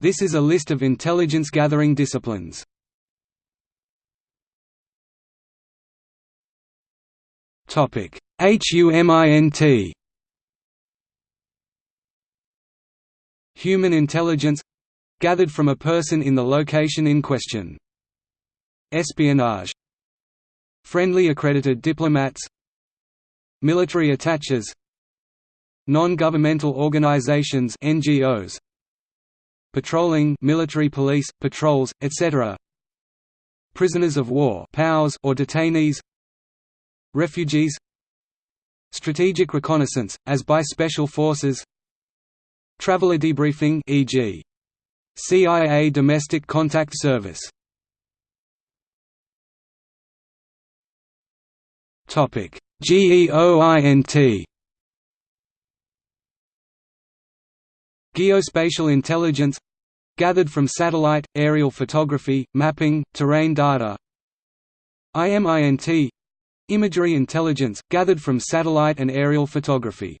This is a list of intelligence-gathering disciplines. Topic: HUMINT Human intelligence gathered from a person in the location in question. Espionage. Friendly accredited diplomats. Military attaches. Non-governmental organizations NGOs Patrolling military police, patrols, etc. Prisoners of war POWs or detainees. Refugees. Strategic reconnaissance, as by special forces. Traveler debriefing e.g. CIA Domestic Contact Service. Topic. GEOINT Geospatial intelligence gathered from satellite, aerial photography, mapping, terrain data. IMINT imagery intelligence, gathered from satellite and aerial photography.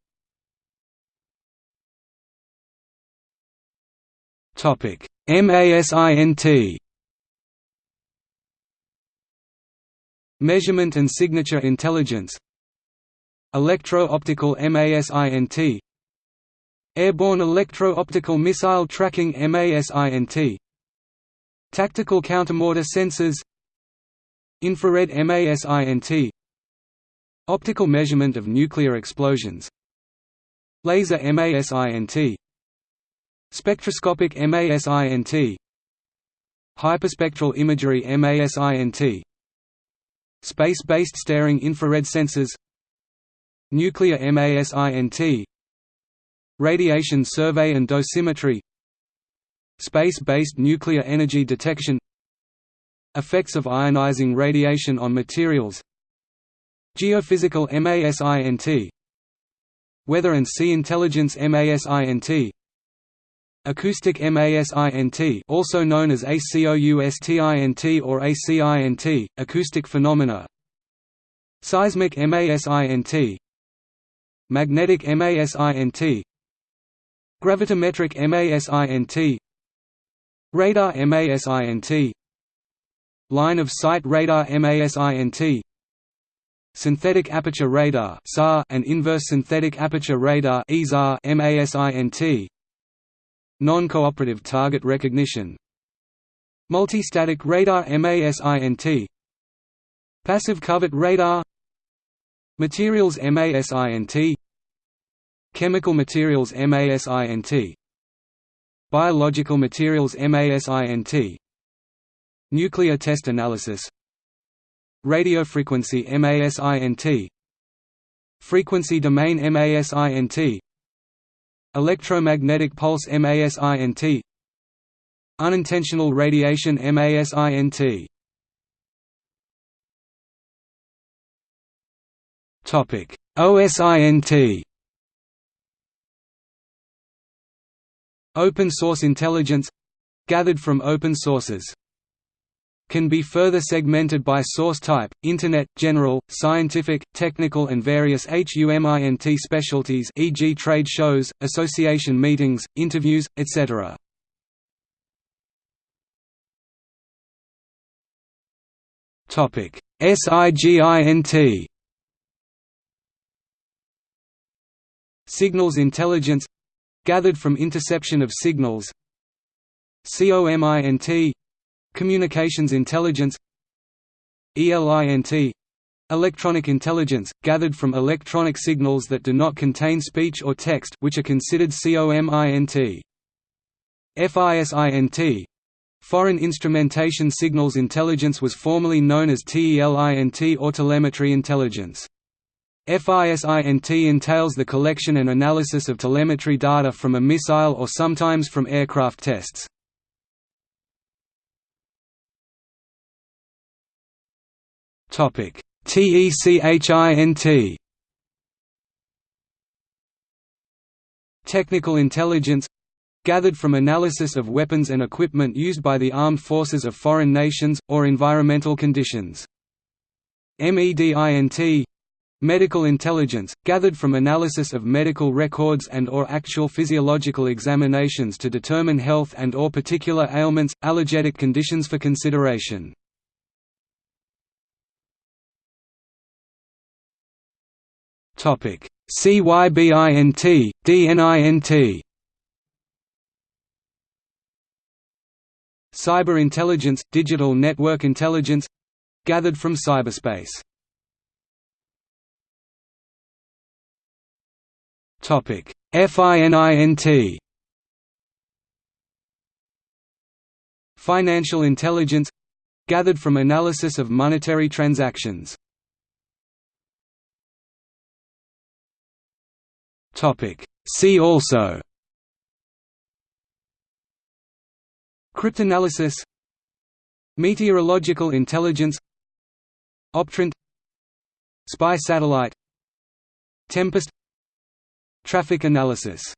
MASINT Measurement and signature intelligence. Electro-optical MASINT Airborne electro-optical missile tracking MASINT Tactical countermortar sensors. Infrared MASINT Optical measurement of nuclear explosions. Laser MASINT Spectroscopic MASINT Hyperspectral imagery MASINT Space-based staring infrared sensors. Nuclear MASINT Radiation survey and dosimetry Space-based nuclear energy detection Effects of ionizing radiation on materials Geophysical MASINT Weather and Sea Intelligence MASINT Acoustic MASINT also known as ACOUSTINT or ACINT, acoustic phenomena Seismic MASINT Magnetic MASINT Gravitometric MASINT Radar MASINT Line of sight radar MASINT Synthetic aperture radar and inverse synthetic aperture radar MASINT Non-cooperative target recognition. Multistatic radar MASINT Passive covert radar. Materials MASINT Chemical materials MASINT Biological materials MASINT Nuclear test analysis. Radiofrequency MASINT Frequency domain MASINT Electromagnetic pulse MASINT Unintentional radiation MASINT OSINT Open source intelligence gathered from open sources can be further segmented by source type, Internet, general, scientific, technical and various HUMINT specialties e.g. trade shows, association meetings, interviews, etc. Topic: SIGINT Signals intelligence gathered from interception of signals COMINT Communications intelligence ELINT Electronic intelligence, gathered from electronic signals that do not contain speech or text which are considered COMINT. FISINT Foreign Instrumentation Signals Intelligence was formerly known as TELINT or Telemetry Intelligence. FISINT entails the collection and analysis of telemetry data from a missile or sometimes from aircraft tests. Topic: TECHINT Technical intelligence gathered from analysis of weapons and equipment used by the armed forces of foreign nations, or environmental conditions. MEDINT Medical intelligence, gathered from analysis of medical records and or actual physiological examinations to determine health and or particular ailments, allergetic conditions for consideration. CYBINT, DNINT Cyber intelligence, digital network intelligence gathered from cyberspace Topic: FININT Financial intelligence. Gathered from analysis of monetary transactions. Topic: See also. Cryptanalysis. Meteorological intelligence. Optrint. Spy satellite. Tempest Traffic analysis